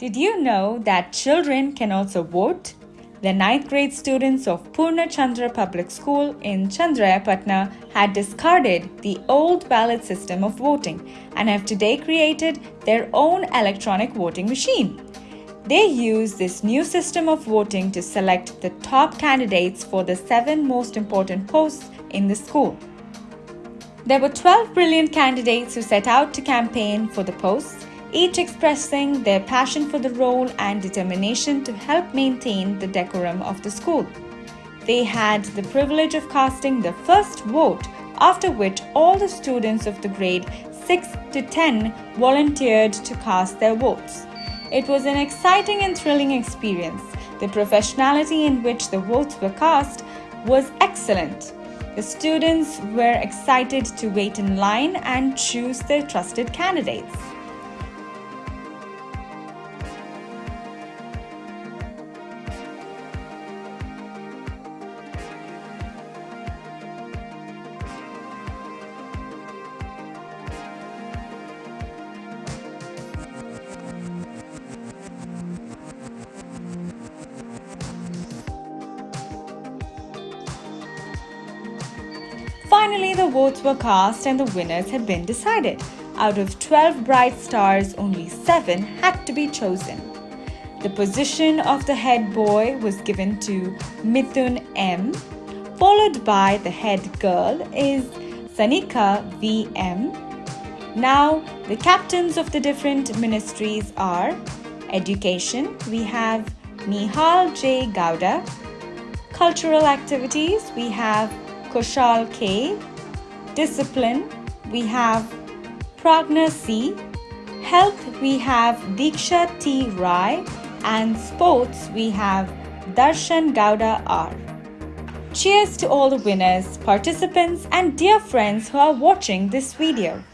Did you know that children can also vote? The 9th grade students of Purna Chandra Public School in Channarayapatna had discarded the old ballot system of voting and have today created their own electronic voting machine. They use this new system of voting to select the top candidates for the seven most important posts in the school. There were 12 brilliant candidates who set out to campaign for the posts each expressing their passion for the role and determination to help maintain the decorum of the school. They had the privilege of casting the first vote, after which all the students of the grade 6 to 10 volunteered to cast their votes. It was an exciting and thrilling experience. The professionality in which the votes were cast was excellent. The students were excited to wait in line and choose their trusted candidates. Finally, the votes were cast and the winners had been decided. Out of 12 bright stars, only 7 had to be chosen. The position of the head boy was given to Mithun M, followed by the head girl is Sanika VM. Now, the captains of the different ministries are Education, we have Nihal J. Gowda. Cultural activities, we have Kushal K. Discipline, we have Pragna C. Health, we have Diksha T. Rai. And sports, we have Darshan Gowda R. Cheers to all the winners, participants and dear friends who are watching this video.